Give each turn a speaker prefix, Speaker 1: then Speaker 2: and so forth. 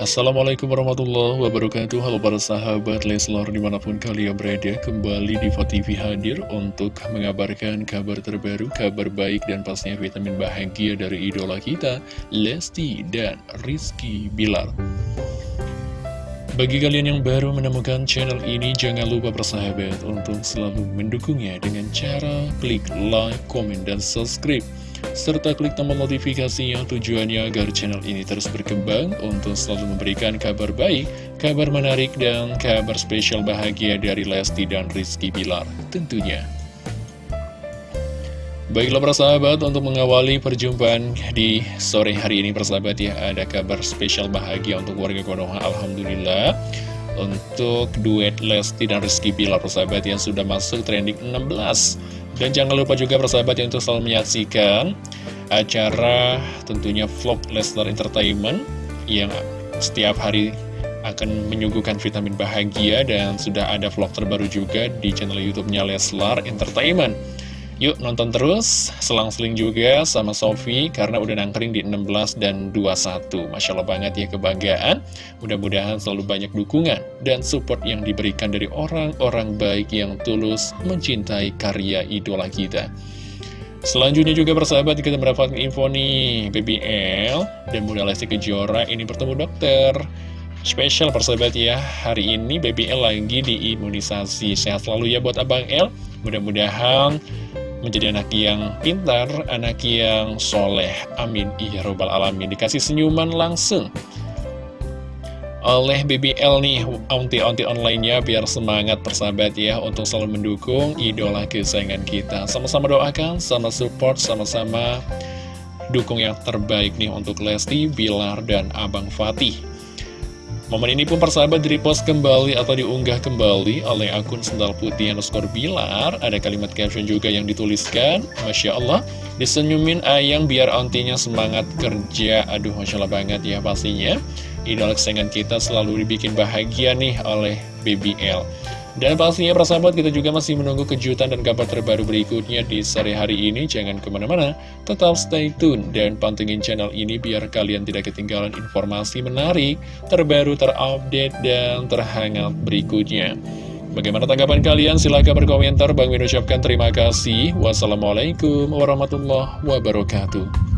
Speaker 1: Assalamualaikum warahmatullahi wabarakatuh. Halo para sahabat Leslor di mana pun kalian berada Kembali di TV hadir untuk mengabarkan kabar terbaru Kabar baik dan pastinya vitamin bahagia dari idola kita Lesti dan Rizky Bilar. Bagi kalian yang baru menemukan channel ini Jangan lupa bersahabat untuk selalu mendukungnya Dengan cara klik like, komen, dan subscribe serta klik tombol notifikasi yang tujuannya agar channel ini terus berkembang untuk selalu memberikan kabar baik, kabar menarik, dan kabar spesial bahagia dari Lesti dan Rizky Bilar tentunya. Baiklah persahabat, untuk mengawali perjumpaan di sore hari ini persahabat ya, ada kabar spesial bahagia untuk warga Konoha, Alhamdulillah. Untuk duet Lesti dan Rizky Bilar persahabat yang sudah masuk trending 16 dan jangan lupa juga persahabat yang untuk selalu menyaksikan acara tentunya vlog Leslar Entertainment yang setiap hari akan menyuguhkan vitamin bahagia dan sudah ada vlog terbaru juga di channel YouTube-nya Leslar Entertainment. Yuk nonton terus, selang-seling juga sama Sofi karena udah nangkring di 16 dan 21. Masya Allah banget ya kebanggaan. Mudah-mudahan selalu banyak dukungan dan support yang diberikan dari orang-orang baik yang tulus mencintai karya idola kita. Selanjutnya juga persahabat kita mendapatkan info nih BBL dan Bunda Lesti Kejora ini bertemu dokter Spesial persahabat ya Hari ini BBL lagi diimunisasi Sehat selalu ya buat Abang L Mudah-mudahan menjadi anak yang pintar, anak yang soleh. Amin. Iya robbal alamin. Dikasih senyuman langsung oleh BBL nih, onti-onti online-nya biar semangat persahabat ya untuk selalu mendukung idola kesayangan kita. Sama-sama doakan, sama support, sama-sama dukung yang terbaik nih untuk Lesti, Bilar, dan Abang Fatih. Momen ini pun persahabat di-repost kembali atau diunggah kembali oleh akun Sendal Putih underscore Bilar. Ada kalimat caption juga yang dituliskan, Masya Allah, disenyumin ayang biar ontinya semangat kerja. Aduh, Masya Allah banget ya pastinya. Idola kesayangan kita selalu dibikin bahagia nih oleh BBL. Dan pastinya persahabat kita juga masih menunggu kejutan dan kabar terbaru berikutnya di sore hari ini. Jangan ke mana-mana, tetap stay tune dan pantengin channel ini biar kalian tidak ketinggalan informasi menarik, terbaru, terupdate, dan terhangat berikutnya. Bagaimana tanggapan kalian? Silahkan berkomentar. Bang Min ucapkan terima kasih. Wassalamualaikum warahmatullahi wabarakatuh.